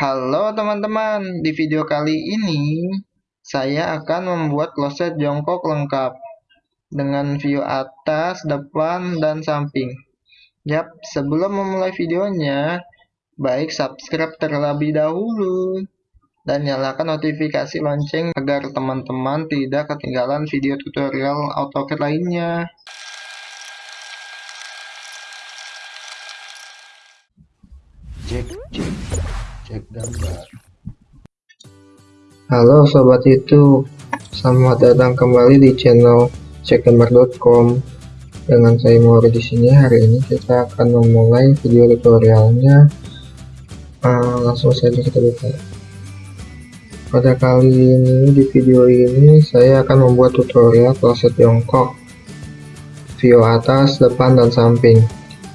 Halo teman-teman, di video kali ini saya akan membuat kloset jongkok lengkap dengan view atas, depan, dan samping. Yap, sebelum memulai videonya, baik subscribe terlebih dahulu dan nyalakan notifikasi lonceng agar teman-teman tidak ketinggalan video tutorial AutoCAD lainnya. Cek, cek, cek gambar. Halo sobat itu, selamat datang kembali di channel cekgambar.com. Dengan saya Mori di sini hari ini kita akan memulai video tutorialnya. Uh, langsung saja kita buka. Pada kali ini di video ini saya akan membuat tutorial kloset jongkok view atas, depan, dan samping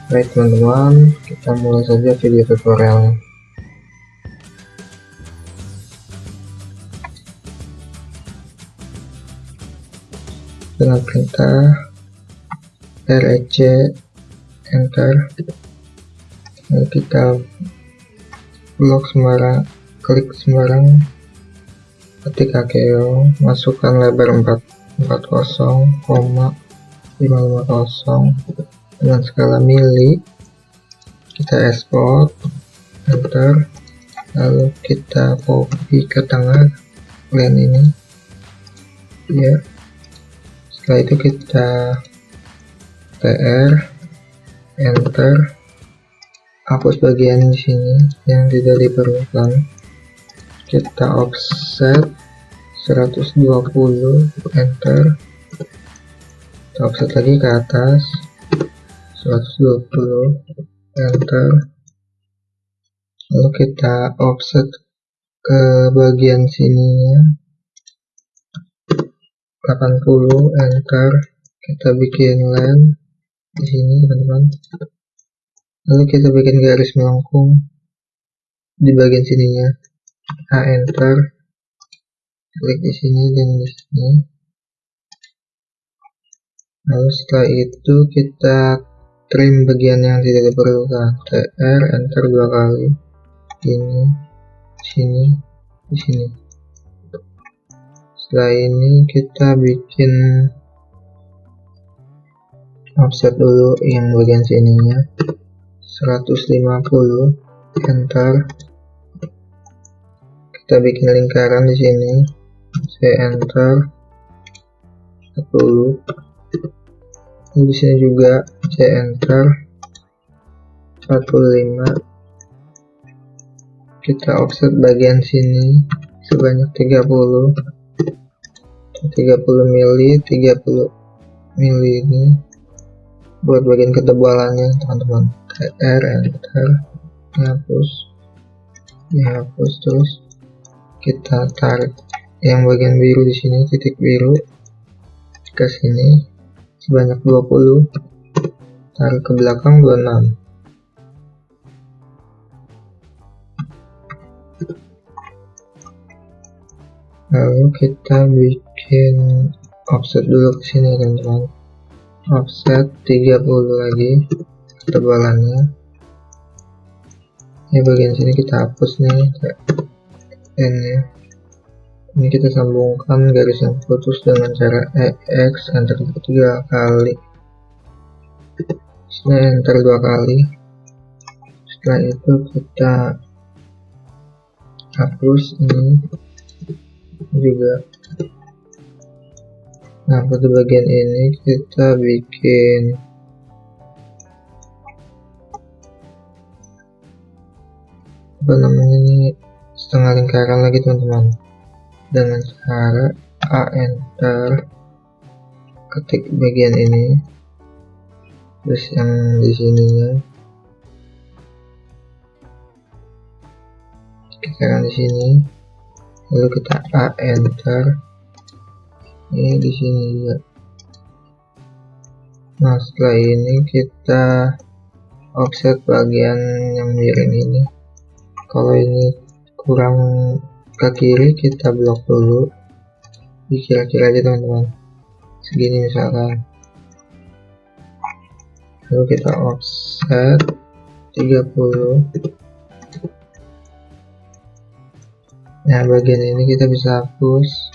Baik teman-teman, kita mulai saja video tutorialnya. Dengan perintah REC enter. Lalu kita blok sembarang klik sembarang. Ketik AKO masukkan lebar 4 40,550 dengan skala mili kita export enter lalu kita copy ke tengah plan ini. Ya setelah itu kita tr enter hapus bagian di sini yang tidak diperlukan. Kita offset 120 enter. Kita offset lagi ke atas 120 enter. Lalu kita offset ke bagian sininya 80 enter kita bikin line di sini teman-teman. Lalu kita bikin garis melengkung di bagian sininya. A enter. Klik di sini dan di sini. Lalu setelah itu kita trim bagian yang tidak diperlukan. Tr enter dua kali. Ini sini di sini setelah ini kita bikin offset dulu yang bagian sininya. 150 enter. Kita bikin lingkaran di sini. Saya enter. 10 di sini juga saya enter. 45 kita offset bagian sini sebanyak 30 30 mili 30 mili ini buat bagian ketebalannya teman-teman. TR enter dihapus dihapus terus kita tarik yang bagian biru di sini titik biru ke sini sebanyak 20 tarik ke belakang 26 lalu kita bikin offset dulu ke sini teman-teman. Offset 30 lagi ketebalannya. Ini bagian sini kita hapus nih n nya ini kita sambungkan garis yang putus dengan cara EX enter tiga kali. Sini enter dua kali setelah itu kita hapus ini juga. Nah pada bagian ini kita bikin apa namanya ini setengah lingkaran lagi teman-teman. Dengan cara A enter ketik bagian ini. Terus yang di sininya kita di sini lalu kita A enter. Ini di sini juga. Nah setelah ini kita offset bagian yang miring ini. Kalau ini kurang ke kiri kita blok dulu. Di kira-kira aja teman-teman. Segini misalkan. Lalu kita offset 30 nah bagian ini kita bisa hapus.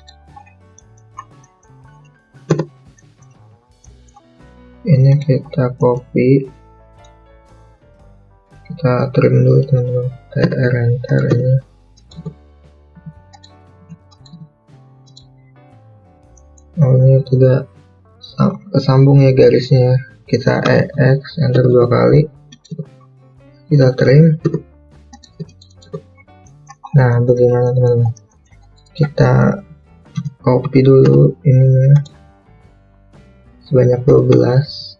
Ini kita copy. Kita trim dulu teman-teman. Tr enter ini. Oh ini tidak kesambung ya garisnya. Kita EX enter dua kali. Kita trim nah bagaimana teman-teman? Kita copy dulu ininya. Sebanyak 12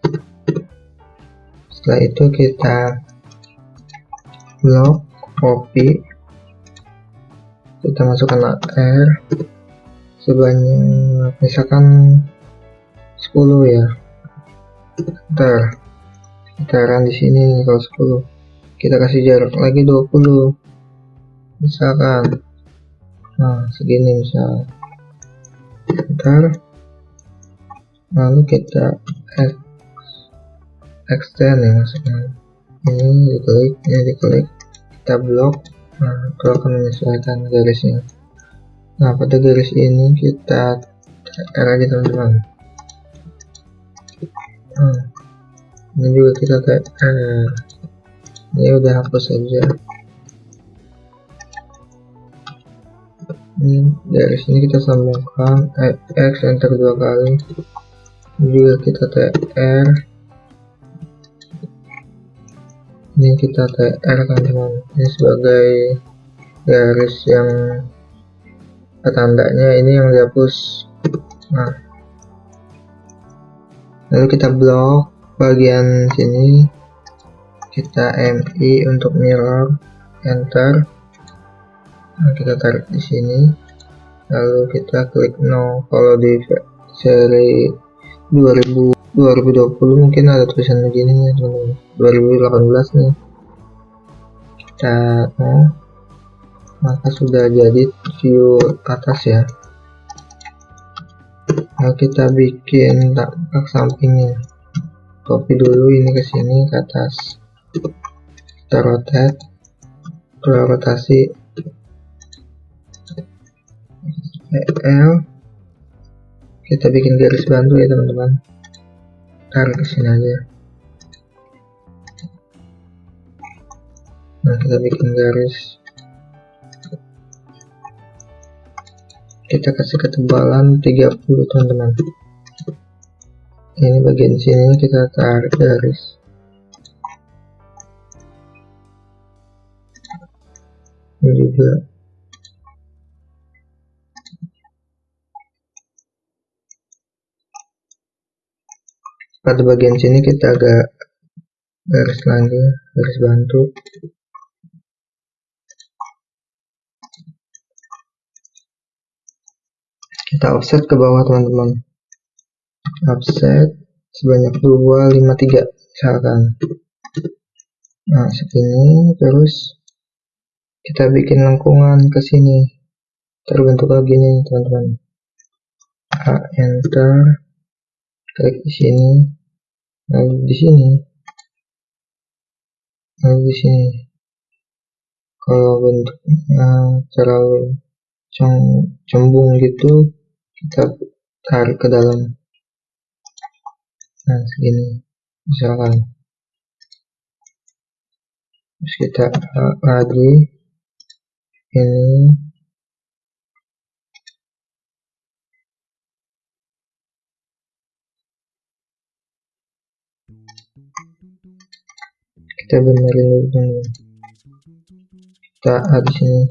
setelah itu kita blok copy kita masukkan R sebanyak misalkan 10 ya. Ntar kita run di sini kalau 10 kita kasih jarak lagi 20 misalkan. Nah segini misal. Ntar. Lalu kita extend ya maksudnya. Ini diklik ini diklik. Kita blok nah itu akan menyesuaikan garisnya. Nah pada garis ini kita R lagi teman-teman. Hmm. ini juga kita eh, ini udah hapus saja ini dari sini kita sambungkan eh, X enter dua kali. Juga kita TR ini kita TR kan teman. Ini sebagai garis yang tandanya ini yang dihapus nah. Lalu kita blok bagian sini. Kita MI untuk mirror enter nah, kita tarik di sini. Lalu kita klik no kalau di seri 2000 2020 mungkin ada tulisan begini nih teman-teman. 2018 nih. Kita no maka sudah jadi view atas ya. Nah kita bikin tampak sampingnya. Copy dulu ini ke sini ke atas. Kita rotate. Kita rotasi L. Kita bikin garis bantu ya teman-teman. Tarik ke sini aja. Nah kita bikin garis. Kita kasih ketebalan 30 teman-teman. Ini bagian sini kita tarik garis. Ini juga pada bagian sini kita agak garis lagi garis bantu. Kita offset ke bawah teman-teman. Offset sebanyak 253 misalkan. Nah segini terus kita bikin lengkungan ke sini. Terbentuk lagi nih teman-teman. A enter klik di sini. Lalu di sini. Lalu di sini. Kalau bentuknya terlalu cembung gitu kita tarik ke dalam. Nah segini. Misalkan. Terus kita lagi. Ini kita benerin dulu kita ada sini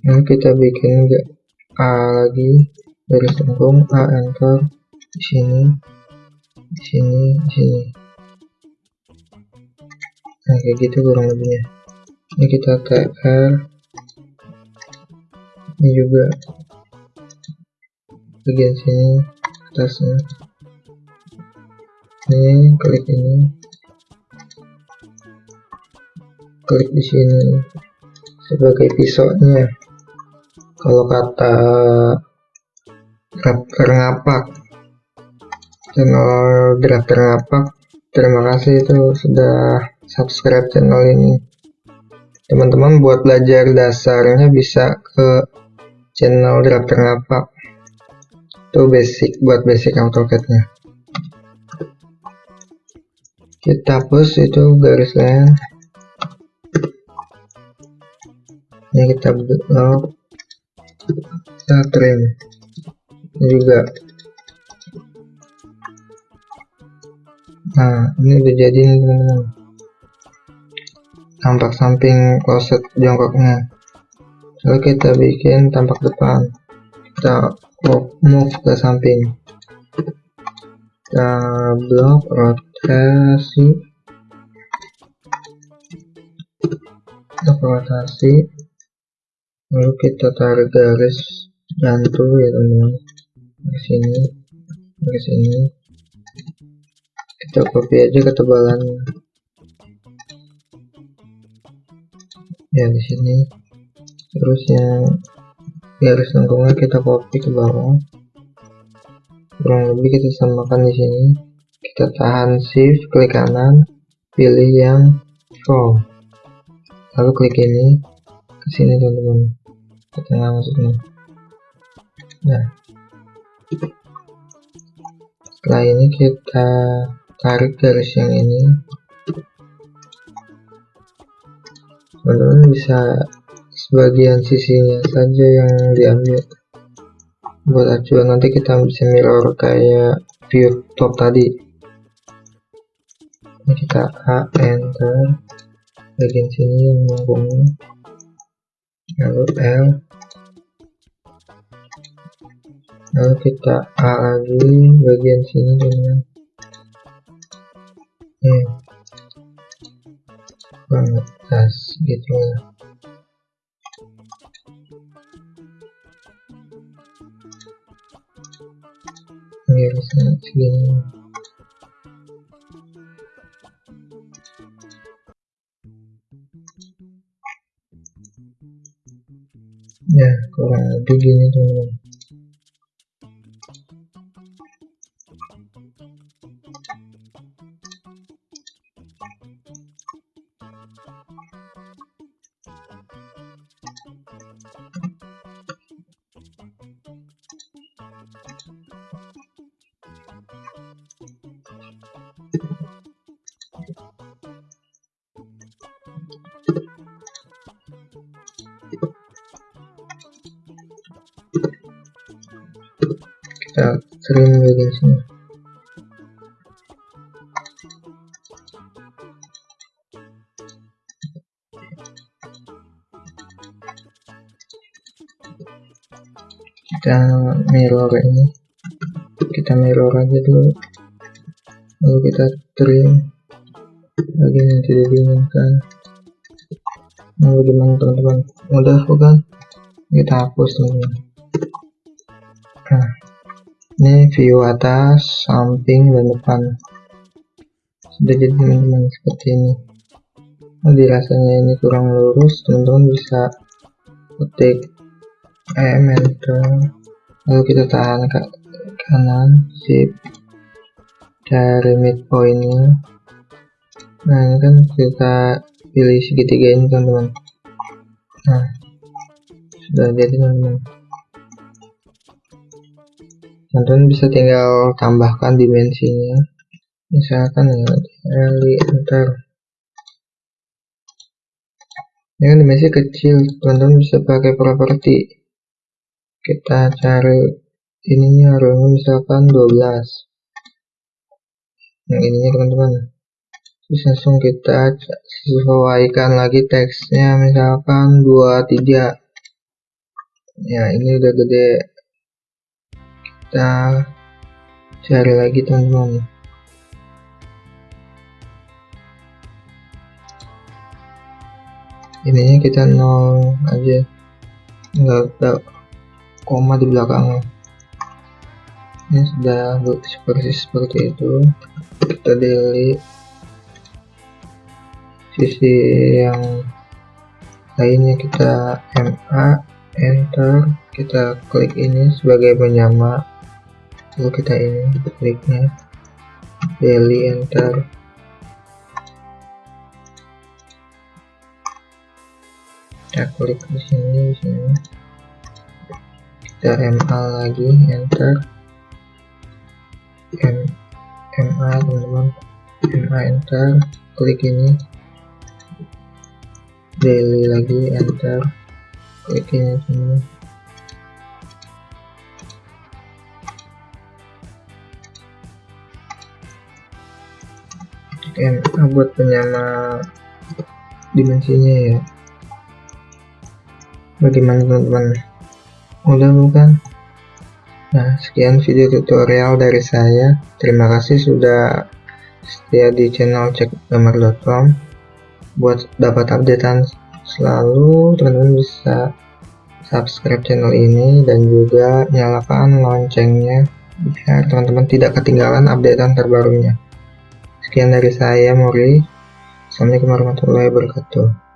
Nah, kita bikin enggak A lagi dari sengkung A enter di sini di sini di sini. Nah kayak gitu kurang lebihnya. Ini kita TR ini juga bagian sini atasnya ini klik ini. Klik di sini sebagai pisaunya. Kalau kata drafter ngapak channel drafter ngapak terima kasih itu sudah subscribe channel ini. Teman-teman buat belajar dasarnya bisa ke channel Drafter Ngapa itu basic buat basic AutoCAD-nya kita hapus itu garisnya ini kita blok kita trim ini juga. Nah ini udah jadi nih teman-teman. Tampak samping kloset jongkoknya. Lalu kita bikin tampak depan. Kita move ke samping. Kita blok rotasi untuk rotasi lalu kita tarik garis jantung ya teman-teman. Sini di sini. Kita copy aja ketebalannya. Ya di sini. Terus yang garis lengkungnya kita copy ke bawah. Kurang lebih kita samakan di sini kita tahan shift klik kanan pilih yang form lalu klik ini ke sini teman-teman. Ke tengah maksudnya. Nah. Setelah ini kita tarik garis yang ini. Teman-teman bisa sebagian sisinya saja yang diambil. Buat acuan nanti kita bisa mirror kayak view top tadi kita A enter bagian sini yang melengkungnya lalu L. Lalu kita A lagi bagian sini dengan kita sering bagian sini kita mirror ini. Kita mirror aja dulu. Lalu kita trim. Bagian yang tidak diinginkan. Mau gimana teman-teman? Mudah bukan kita hapus teman-teman nah ini view atas samping dan depan sudah jadi teman-teman seperti ini. Nah, dirasanya ini kurang lurus teman-teman bisa ketik M enter. Lalu kita tahan ke kanan shift dari midpointnya nah ini kan kita pilih segitiga ini teman-teman. Nah sudah jadi teman-teman. Teman-teman bisa tinggal tambahkan dimensinya misalkan ya dari enter ini kan dimensi kecil teman-teman bisa pakai properti. Kita cari ininya row misalkan 12 yang ininya teman-teman. Terus langsung kita sesuaikan lagi teksnya misalkan 23 ya ini udah gede. Kita cari lagi teman-teman ininya kita nol aja. Nggak ada koma di belakangnya. Ini sudah seperti seperti itu. Kita delete sisi yang lainnya kita MA enter. Kita klik ini sebagai penyama lalu kita ini kliknya. Daily enter kita klik di sini di sini. Kita MA lagi enter. M MA teman-teman. MA enter. Klik ini. Daily lagi enter. Klik ini sini. MA buat penyama dimensinya ya bagaimana teman-teman? Mudah bukan? Nah sekian video tutorial dari saya. Terima kasih sudah setia di channel cekgambar.com buat dapat updatean selalu teman-teman bisa subscribe channel ini dan juga nyalakan loncengnya biar teman-teman tidak ketinggalan updatean terbarunya. Sekian dari saya Mori Assalamualaikum warahmatullahi wabarakatuh